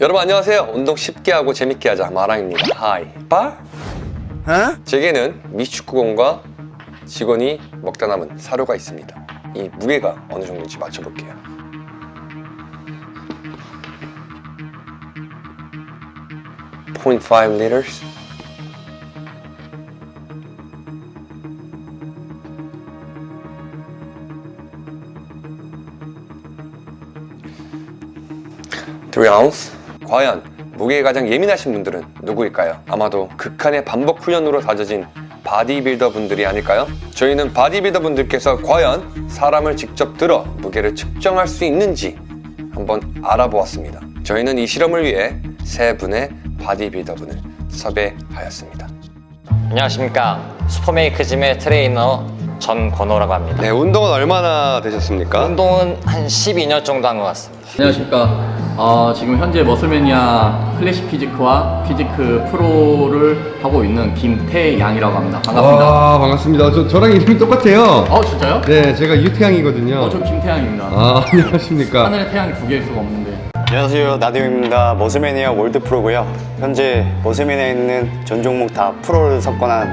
여러분 안녕하세요. 운동 쉽게 하고 재밌게 하자 마랑입니다. 하이 빠? 제게는 미축구공과 직원이 먹다 남은 사료가 있습니다. 이 무게가 어느 정도인지 맞춰볼게요. (0.5 liters) (3 ounce) 과연 무게에 가장 예민하신 분들은 누구일까요? 아마도 극한의 반복 훈련으로 다져진 바디빌더 분들이 아닐까요? 저희는 바디빌더 분들께서 과연 사람을 직접 들어 무게를 측정할 수 있는지 한번 알아보았습니다. 저희는 이 실험을 위해 세 분의 바디빌더 분을 섭외하였습니다. 안녕하십니까 슈퍼메이크짐의 트레이너 전건호라고 합니다 네, 운동은 얼마나 되셨습니까? 운동은 한 12년 정도 한 것 같습니다 안녕하십니까. 어, 지금 현재 머슬매니아 클래식 physique와 physique 프로를 하고 있는 김태양이라고 합니다. 반갑습니다. 아 반갑습니다. 저, 저랑 이름이 똑같아요. 어, 진짜요? 네, 제가 유태양이거든요. 어, 저 김태양입니다. 아 안녕하십니까. 하늘에 태양이 두 개일 수가 없는데. 안녕하세요 나디오입니다 머슬매니아 월드 프로고요 현재 머슬매니아에 있는 전 종목 다 프로를 석권한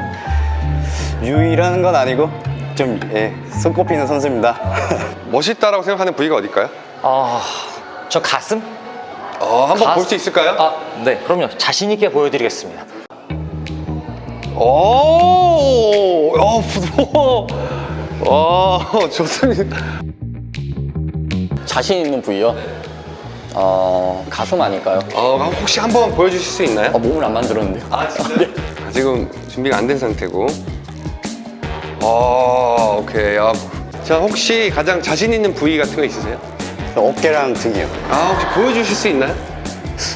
유일한 건 아니고 좀 예, 손꼽히는 선수입니다 멋있다라고 생각하는 부위가 어딜까요? 어... 저 가슴? 어, 한번 볼 수 있을까요? 아, 네 그럼요 자신 있게 보여드리겠습니다 오, 어, 부드러워. 와, 좋습니다. 자신 있는 부위요? 어, 가슴 아닐까요? 어, 혹시 한번 보여주실 수 있나요? 어, 몸을 안 만들었는데요. 아, 진짜요? 지금 준비가 안 된 상태고. 어, 오케이. 아, 자, 혹시 가장 자신 있는 부위 같은 거 있으세요? 어깨랑 등이요 아, 혹시 보여주실 수 있나요?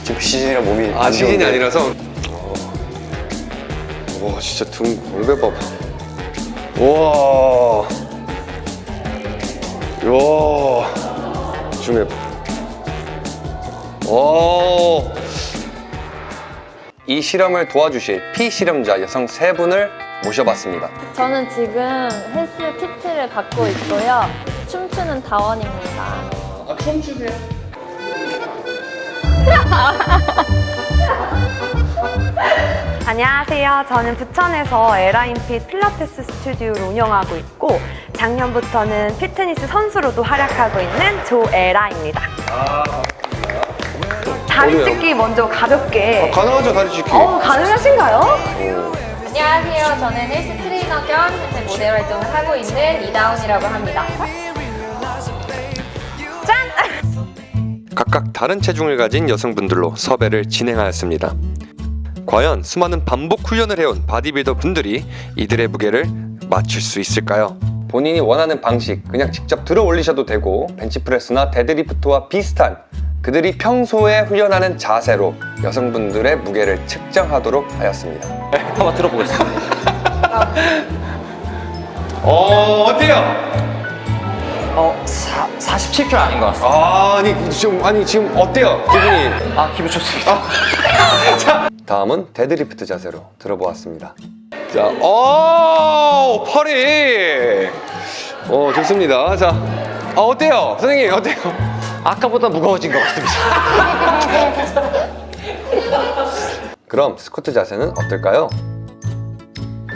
지금 시즌이라 몸이 아, 안 시즌이 좋은데. 아니라서. 어. 와, 진짜 등 골배 봐봐. 와. 와. 줌해. 오. 이 실험을 도와주실 피실험자 여성 세 분을 모셔봤습니다. 저는 지금 헬스 키트를 갖고 있고요. 춤추는 다원입니다. 아, 춤 추세요. 안녕하세요. 저는 부천에서 에라인핏 필라테스 스튜디오를 운영하고 있고 작년부터는 피트니스 선수로도 활약하고 있는 조에라입니다. 다리 어디요? 찢기 먼저 가볍게. 아, 가능하죠, 다리 찢기. 어, 가능하신가요? 안녕하세요. 저는 헬스 트레이너 겸 현재 모델 활동을 하고 있는 이다운이라고 합니다. 각각 다른 체중을 가진 여성분들로 섭외를 진행하였습니다. 과연 수많은 반복 훈련을 해온 바디빌더 분들이 이들의 무게를 맞출 수 있을까요? 본인이 원하는 방식, 그냥 직접 들어 올리셔도 되고 벤치프레스나 데드리프트와 비슷한 그들이 평소에 훈련하는 자세로 여성분들의 무게를 측정하도록 하였습니다. 네, 한번 들어보겠습니다 어, 어때요? 어... 사, 47kg 아닌 것 같습니다 아니, 지금, 아니, 지금 어때요? 기분이? 아 기분 좋습니다 다음은 데드리프트 자세로 들어보았습니다. 자, 오, 팔이. 어, 좋습니다. 자, 아, 어때요? 선생님, 어때요? 아까보다 무거워진 것 같습니다 그럼 스쿼트 자세는 어떨까요?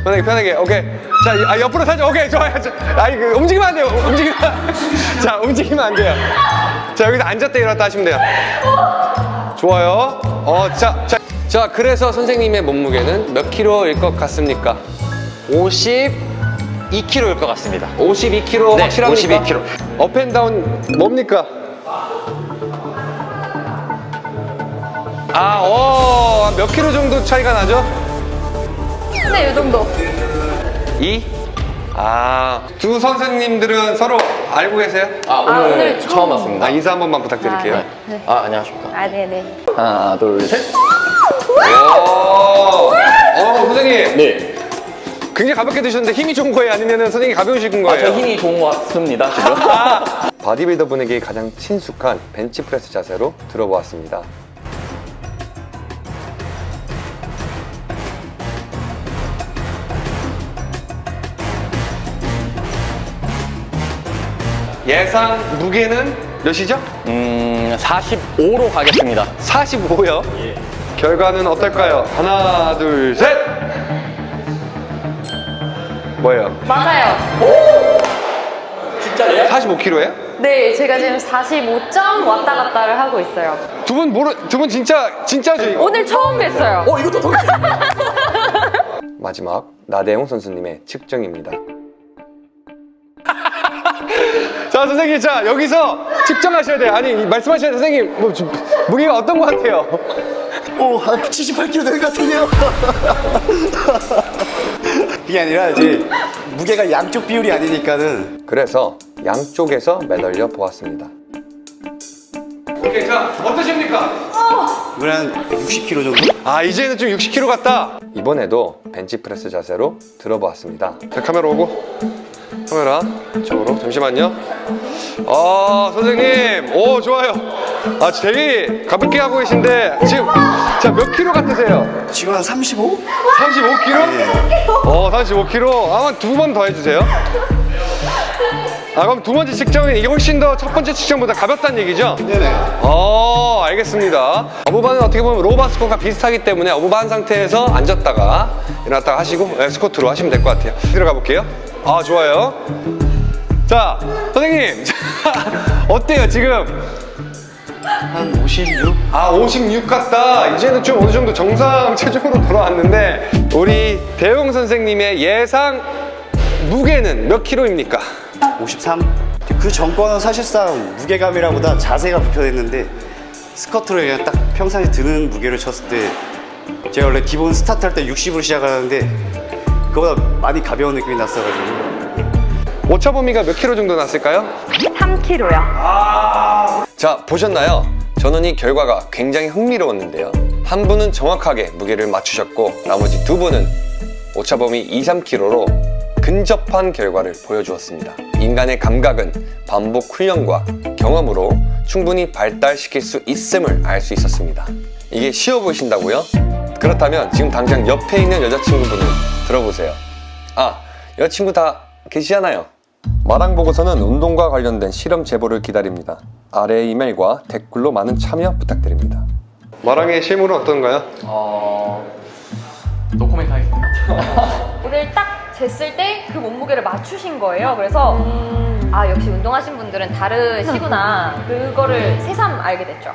편하게, 편하게, 오케이. 자, 아, 옆으로 살짝, 오케이, 좋아요. 자, 아, 이거 움직이면 안 돼요. 움직이면. 자, 움직이면 안 돼요. 자, 여기서 앉았다 일어났다 하시면 돼요. 좋아요. 어, 자, 자. 자, 그래서 선생님의 몸무게는 몇 킬로일 것 같습니까? 52kg일 것 같습니다 52kg 네, 확실합니까? 52kg. 업앤다운 뭡니까? 아, 어, 몇 킬로 정도 차이가 나죠? 네, 이 정도. 2? 아, 두 선생님들은 서로 알고 계세요? 아, 오늘, 아, 오늘 처음 처음 왔습니다. 아, 인사 한 번만 부탁드릴게요. 아, 네. 아, 안녕하십니까. 아, 네네. 하나, 둘, 셋. 오, 어, 선생님. 네. 굉장히 가볍게 드셨는데 힘이 좋은 거예요? 아니면 선생님이 가벼우신 아, 거예요? 저 힘이 좋은 것 같습니다, 지금. 바디빌더 분에게 가장 친숙한 벤치프레스 자세로 들어보았습니다. 예상 무게는 몇이죠? 음, 45로 가겠습니다. 45요? 결과는 어떨까요? 하나, 둘, 셋! 뭐예요? 맞아요. 진짜요? 45kg예요? 네, 제가 지금 45점 왔다 갔다를 하고 있어요. 두 분 모르, 두 분 진짜, 진짜죠, 이거? 오늘 처음 뵀어요. 어, 이것도 더. 마지막, 나대용 선수님의 측정입니다. 자, 선생님, 자, 여기서 측정하셔야 돼요. 아니, 말씀하셔야 돼요. 선생님, 뭐, 좀, 무게가 어떤 것 같아요? 오, 한 78kg 되는 것 같은데요? 그게 아니라 이제 무게가 양쪽 비율이 아니니까는 그래서 양쪽에서 매달려 보았습니다. 오케이, 자, 어떠십니까? 이건 한 60kg 정도? 아 이제는 좀 60kg 같다 이번에도 벤치프레스 자세로 들어보았습니다 자 카메라 오고 카메라 이쪽으로 잠시만요 아 선생님 오 좋아요 아 되게 가볍게 하고 계신데 지금 자 몇 킬로 같으세요? 지금 한 35? 35kg? 어 35kg 아마 두 번 더 해주세요 아 그럼 두 번째 측정은 이게 훨씬 더 첫 번째 측정보다 가볍다는 얘기죠? 네네. 어, 알겠습니다. 어부반은 어떻게 보면 로바 스쿼트가 비슷하기 때문에 어부반 상태에서 앉았다가 일어났다가 하시고 네, 스쿼트로 하시면 될 것 같아요. 들어가 볼게요. 아, 좋아요. 자, 선생님. 어때요, 지금? 한 56? 아, 56 같다. 이제는 좀 어느 정도 정상 체중으로 돌아왔는데 우리 대용 선생님의 예상 무게는 몇 킬로입니까? 53? 그 전거는 사실상 무게감이라보다 자세가 불편했는데 스커트를 그냥 딱 평상시 드는 무게를 쳤을 때 제가 원래 기본 스타트 할 때 60으로 시작하는데 그거보다 많이 가벼운 느낌이 났어가지고 오차 범위가 몇 킬로 정도 났을까요? 3kg요. 자 보셨나요? 저는 이 결과가 굉장히 흥미로웠는데요 한 분은 정확하게 무게를 맞추셨고 나머지 두 분은 오차 범위 2, 3kg로 근접한 결과를 보여주었습니다 인간의 감각은 반복 훈련과 경험으로 충분히 발달시킬 수 있음을 알 수 있었습니다 이게 쉬워 보이신다고요? 그렇다면 지금 당장 옆에 있는 여자친구분을 들어보세요 아 여자친구 다 계시잖아요 마랑 보고서는 운동과 관련된 실험 제보를 기다립니다. 아래 이메일과 댓글로 많은 참여 부탁드립니다. 마랑의 실물은 어떤가요? 어... 노코멘트 하겠습니다. 오늘 딱 쟀을 때 그 몸무게를 맞추신 거예요. 그래서 아 역시 운동하신 분들은 다르시구나. 그거를 새삼 알게 됐죠.